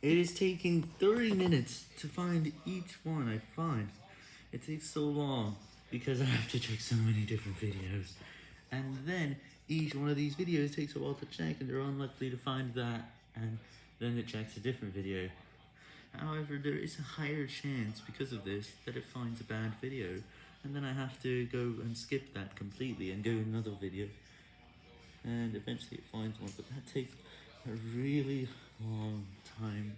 It is taking 30 minutes to find each one I find. It takes so long because I have to check so many different videos. And then each one of these videos takes a while to check and they're unlikely to find that and then it checks a different video. However, there is a higher chance because of this that it finds a bad video and then I have to go and skip that completely and go another video and eventually it finds one but that takes a really long time